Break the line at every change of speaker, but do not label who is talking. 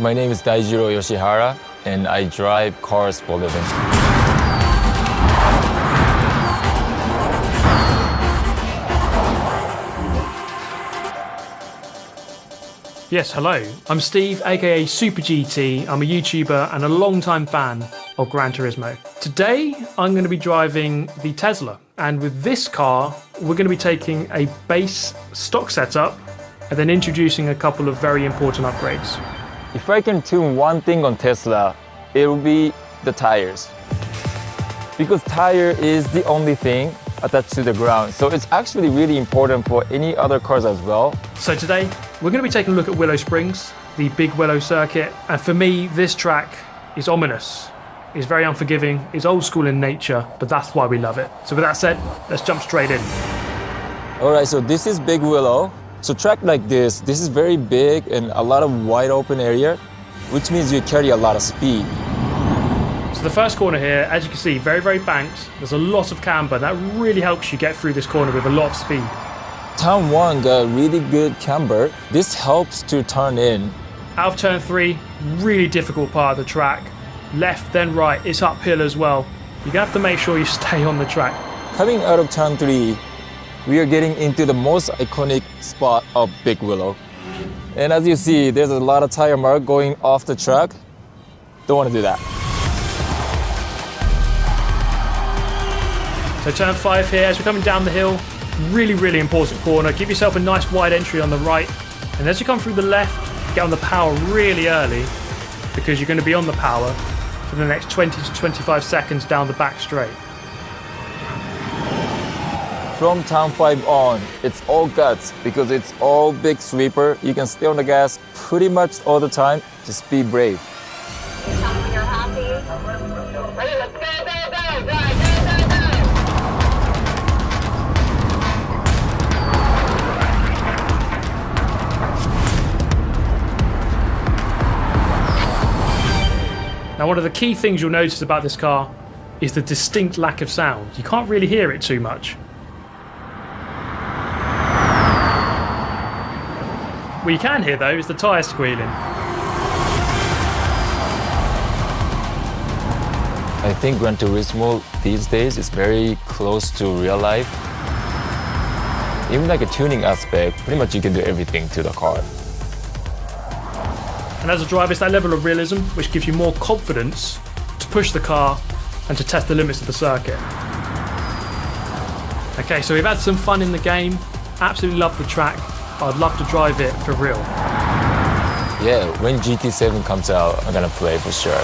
My name is Daijiro Yoshihara, and I drive cars for a living.
Yes, hello. I'm Steve, aka Super GT. I'm a YouTuber and a long-time fan of Gran Turismo. Today, I'm going to be driving the Tesla, and with this car, we're going to be taking a base stock setup and then introducing a couple of very important upgrades.
If I can tune one thing on Tesla, it will be the tires. Because tire is the only thing attached to the ground. So it's actually really important for any other cars as well.
So today, we're going to be taking a look at Willow Springs, the big Willow circuit. And for me, this track is ominous. It's very unforgiving, it's old school in nature, but that's why we love it. So with that said, let's jump straight in.
All right, so this is Big Willow. So track like this, this is very big and a lot of wide open area, which means you carry a lot of speed.
So the first corner here, as you can see, very, very banked. There's a lot of camber. That really helps you get through this corner with a lot of speed.
Turn one got really good camber. This helps to turn in.
Out of turn three, really difficult part of the track. Left, then right, it's uphill as well. You're gonna have to make sure you stay on the track.
Coming out of turn three, we are getting into the most iconic spot of Big Willow. And as you see, there's a lot of tire mark going off the track. Don't want to do that.
So turn five here, as we're coming down the hill, really, really important corner. Give yourself a nice wide entry on the right. And as you come through the left, get on the power really early because you're going to be on the power for the next 20 to 25 seconds down the back straight.
From turn 5 on, it's all guts because it's all big sweeper. You can stay on the gas pretty much all the time. Just be brave.
Now, one of the key things you'll notice about this car is the distinct lack of sound. You can't really hear it too much. What you can hear though is the tyre squealing.
I think Gran Turismo these days is very close to real life. Even like a tuning aspect, pretty much you can do everything to the car.
And as a driver, it's that level of realism which gives you more confidence to push the car and to test the limits of the circuit. Okay, so we've had some fun in the game. Absolutely love the track. I'd love to drive it for real.
Yeah, when GT7 comes out, I'm gonna play for sure.